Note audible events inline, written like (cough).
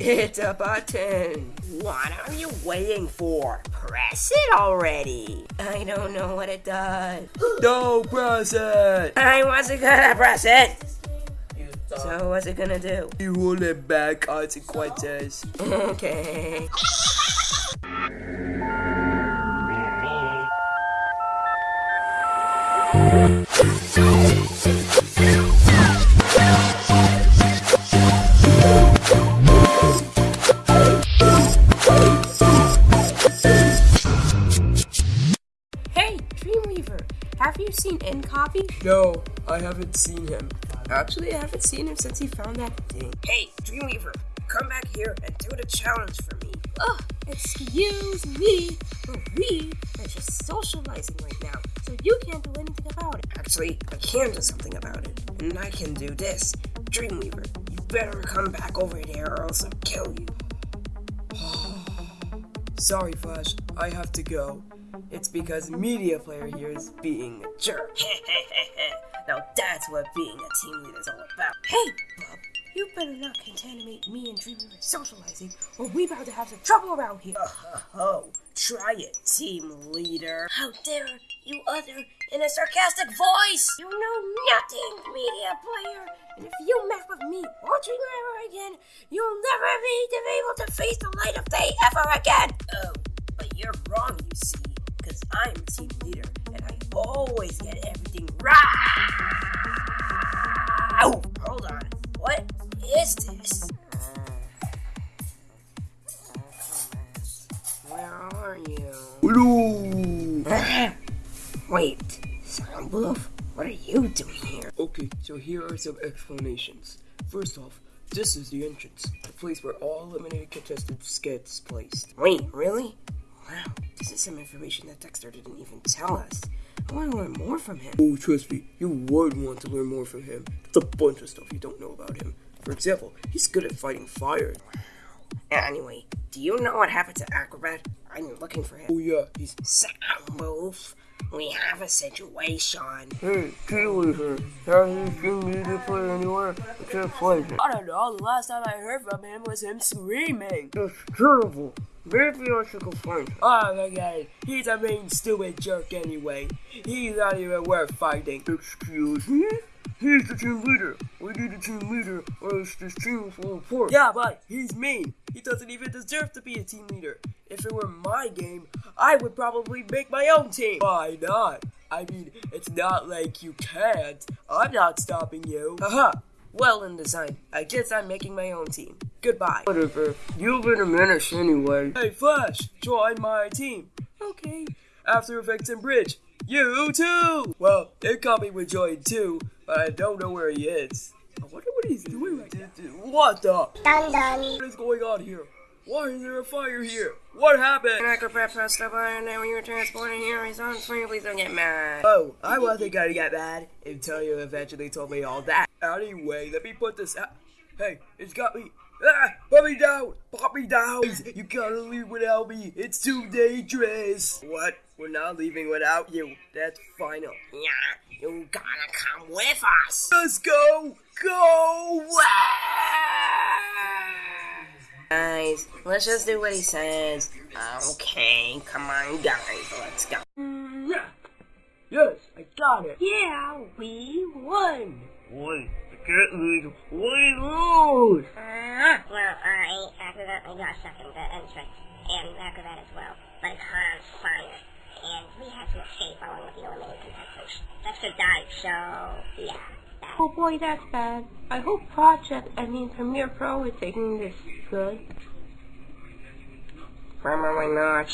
It's a button. What are you waiting for? Press it already. I don't know what it does. (gasps) Don't press it! I wasn't gonna press it. So what's it gonna do? You will it back consequences. Okay. Seen Copy? No, I haven't seen him. Actually, I haven't seen him since he found that thing. Hey, Dreamweaver, come back here and do the challenge for me. Oh, excuse me, but we are just socializing right now, so you can't do anything about it. Actually, I can do something about it, and I can do this. Dreamweaver, you better come back over there or else I'll kill you. (sighs) Sorry, Flash, I have to go. It's because Media Player here is being a jerk. (laughs) now that's what being a team leader is all about. Hey, Bob, you better not contaminate me and Dreamweaver socializing, or we about to have some trouble around here. Oh, try it, team leader. How dare you utter in a sarcastic voice? You know nothing, media player. And if you mess with me or Dreamweaver again, you'll never be able to face the light of day ever again. Oh, but you're wrong, you see, because I'm team leader, and I always get everything right. Oh, hold on. What is this? Where are you? Hello! (laughs) Wait, Soundwolf, what are you doing here? Okay, so here are some explanations. First off, this is the entrance, the place where all eliminated contestants gets placed. Wait, really? Wow, this is some information that Dexter didn't even tell us. I want to learn more from him. Oh, trust me, you would want to learn more from him. There's a bunch of stuff you don't know about him. For example, he's good at fighting fire. Anyway, do you know what happened to Acrobat? I'm looking for him. Oh yeah, he's Soundwolf, we have a situation. Hey, Keywheezer, have you seen Media Player anywhere? I can't play. it. I don't know, the last time I heard from him was him screaming. That's terrible. Maybe I should go find him. Oh my god, he's a mean, stupid jerk anyway. He's not even worth fighting. Excuse me? He's the team leader. We need a team leader, or else this team will report. Yeah, but he's mean. He doesn't even deserve to be a team leader. If it were my game, I would probably make my own team. Why not? I mean, it's not like you can't. I'm not stopping you. Haha. Well in design. I guess I'm making my own team. Goodbye. Whatever. You've been a menace anyway. Hey, Flash, join my team. Okay. After Effects and Bridge, you too. Well, Incoming would join too, but I don't know where he is. I wonder what he's doing right now. What the? Dun dun. What is going on here? Why is there a fire here? What happened? Acrobat pressed the button and when you were transporting here, he's on screen. Please don't get mad. Oh, I wasn't gonna get mad until you eventually told me all that. Anyway, let me put this out. Hey, it's got me. Ah, put me down! Put me down! You gotta leave without me. It's too dangerous. What? We're not leaving without you. That's final. Yeah, you gotta come with us. Let's go! Go! Guys, let's just do what he says. Okay, come on, guys, let's go. Yeah. Yes, I got it. Yeah, we won. Wait, I can't leave. We lose. Well, I accidentally got second the entrance, and Acrobat as well, but it's hard on fire, and we had to escape along with the eliminated contestants. Dexter died, so yeah. that- Oh boy, that's bad. I hope Project, I mean Premiere Pro is taking this good. Probably not.